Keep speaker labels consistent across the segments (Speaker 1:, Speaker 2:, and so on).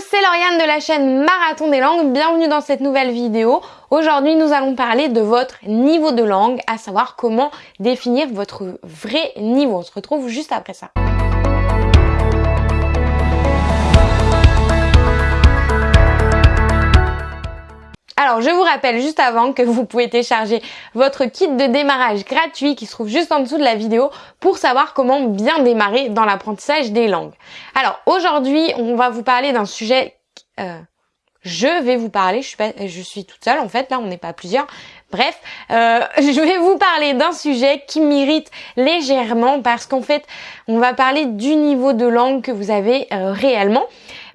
Speaker 1: c'est Lauriane de la chaîne Marathon des langues, bienvenue dans cette nouvelle vidéo. Aujourd'hui nous allons parler de votre niveau de langue, à savoir comment définir votre vrai niveau. On se retrouve juste après ça. Alors, je vous rappelle juste avant que vous pouvez télécharger votre kit de démarrage gratuit qui se trouve juste en dessous de la vidéo pour savoir comment bien démarrer dans l'apprentissage des langues. Alors, aujourd'hui, on va vous parler d'un sujet... Euh, je vais vous parler, je suis, je suis toute seule en fait, là on n'est pas plusieurs. Bref, euh, je vais vous parler d'un sujet qui m'irrite légèrement parce qu'en fait, on va parler du niveau de langue que vous avez euh, réellement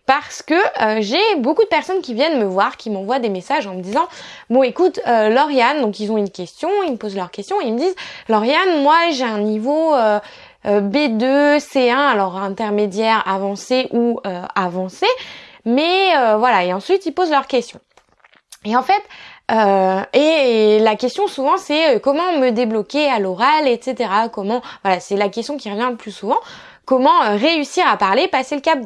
Speaker 1: parce que euh, j'ai beaucoup de personnes qui viennent me voir, qui m'envoient des messages en me disant bon écoute euh, Lauriane, donc ils ont une question, ils me posent leur question et ils me disent Lauriane, moi j'ai un niveau euh, B2, C1, alors intermédiaire, avancé ou avancé, mais voilà et ensuite ils posent leur question. Et en fait et, la question souvent c'est comment me débloquer à l'oral, etc. Comment voilà c'est la question qui revient le plus souvent. Comment réussir à parler, passer le cap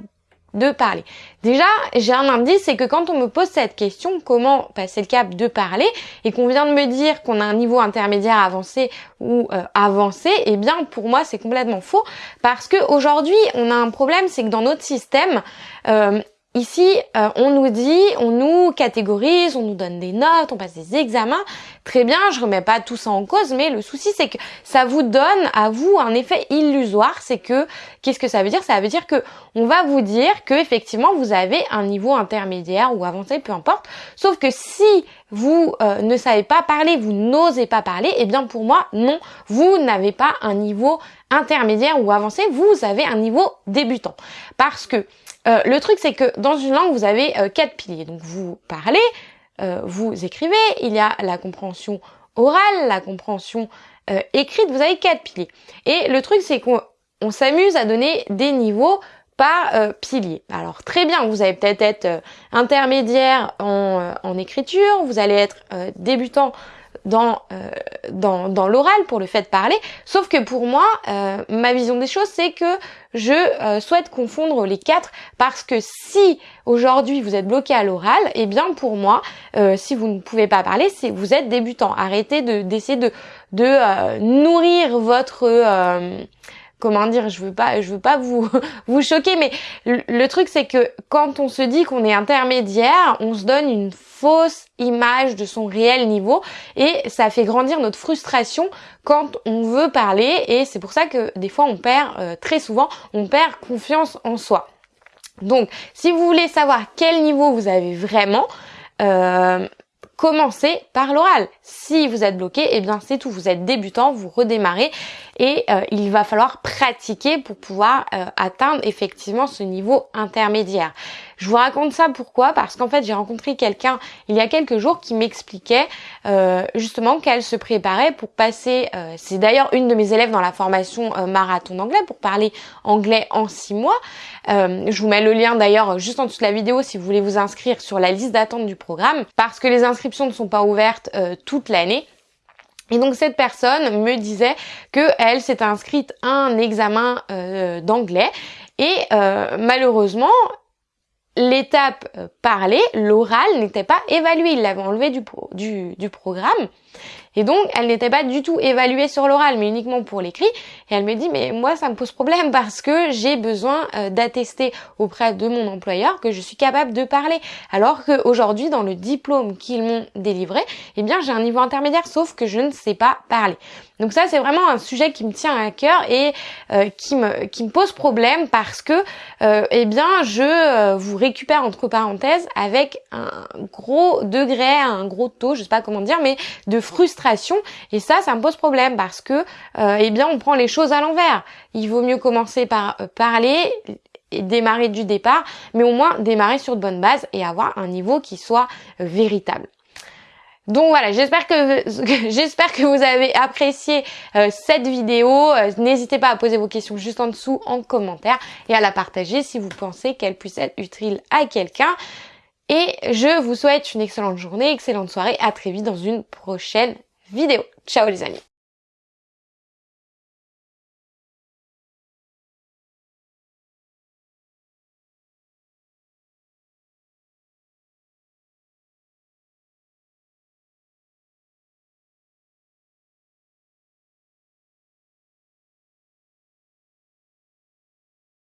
Speaker 1: de parler. Déjà, j'ai un indice, c'est que quand on me pose cette question, comment passer le cap de parler, et qu'on vient de me dire qu'on a un niveau intermédiaire avancé ou euh, avancé, eh bien pour moi c'est complètement faux, parce que aujourd'hui on a un problème, c'est que dans notre système, euh, Ici, euh, on nous dit, on nous catégorise, on nous donne des notes, on passe des examens. Très bien, je remets pas tout ça en cause, mais le souci c'est que ça vous donne à vous un effet illusoire. C'est que qu'est-ce que ça veut dire? Ça veut dire que on va vous dire que effectivement vous avez un niveau intermédiaire ou avancé, peu importe. Sauf que si vous euh, ne savez pas parler, vous n'osez pas parler, eh bien pour moi non, vous n'avez pas un niveau intermédiaire ou avancé, vous avez un niveau débutant. Parce que euh, le truc, c'est que dans une langue, vous avez euh, quatre piliers. Donc, vous parlez, vous écrivez, il y a la compréhension orale, la compréhension écrite, vous avez quatre piliers. Et le truc, c'est qu'on s'amuse à donner des niveaux par pilier. Alors très bien, vous allez peut-être être, intermédiaire en, en, écriture, vous allez être débutant dans, euh, dans, dans l'oral pour le fait de parler. Sauf que pour moi, euh, ma vision des choses, c'est que je euh, souhaite confondre les quatre parce que si aujourd'hui vous êtes bloqué à l'oral, eh bien pour moi, si vous ne pouvez pas parler, c'est vous êtes débutant. Arrêtez de d'essayer de, de nourrir votre comment dire, je veux pas, je veux pas vous vous choquer, mais le, truc c'est que quand on se dit qu'on est intermédiaire, on se donne une fausse image de son réel niveau et ça fait grandir notre frustration quand on veut parler et c'est pour ça que des fois on perd euh, très souvent, on perd confiance en soi. Donc, si vous voulez savoir quel niveau vous avez vraiment, euh, commencez par l'oral. Si vous êtes bloqué, eh bien c'est tout, vous êtes débutant, vous redémarrez et euh, il va falloir pratiquer pour pouvoir euh, atteindre effectivement ce niveau intermédiaire. Je vous raconte ça pourquoi? Parce qu'en fait j'ai rencontré quelqu'un il y a quelques jours qui m'expliquait euh, justement qu'elle se préparait pour passer, c'est d'ailleurs une de mes élèves dans la formation marathon d'anglais pour parler anglais en six mois. je vous mets le lien d'ailleurs juste en dessous de la vidéo si vous voulez vous inscrire sur la liste d'attente du programme parce que les inscriptions ne sont pas ouvertes toute l'année. Et donc cette personne me disait que elle s'était inscrite à un examen euh, d'anglais et euh, malheureusement l'étape euh, parlée, l'oral n'était pas évaluée, il l'avait enlevé du, programme. Et donc, elle n'était pas du tout évaluée sur l'oral, mais uniquement pour l'écrit. Et elle me dit, mais moi, ça me pose problème parce que j'ai besoin euh, d'attester auprès de mon employeur que je suis capable de parler. Alors qu'aujourd'hui, dans le diplôme qu'ils m'ont délivré, eh bien, j'ai un niveau intermédiaire, sauf que je ne sais pas parler. Donc ça, c'est vraiment un sujet qui me tient à cœur et euh, qui, me, qui me pose problème parce que, euh, eh bien, je vous récupère entre parenthèses avec un gros degré, un gros taux, je sais pas comment dire, mais de frustration. Et ça, ça me pose problème parce que, euh, eh bien, on prend les choses à l'envers. Il vaut mieux commencer par euh, parler et démarrer du départ, mais au moins démarrer sur de bonnes bases et avoir un niveau qui soit euh, véritable. Donc voilà, j'espère que j'espère que vous avez apprécié cette vidéo. N'hésitez pas à poser vos questions juste en dessous en commentaire et à la partager si vous pensez qu'elle puisse être utile à quelqu'un. Et je vous souhaite une excellente journée, excellente soirée. À très vite dans une prochaine vidéo. Ciao les amis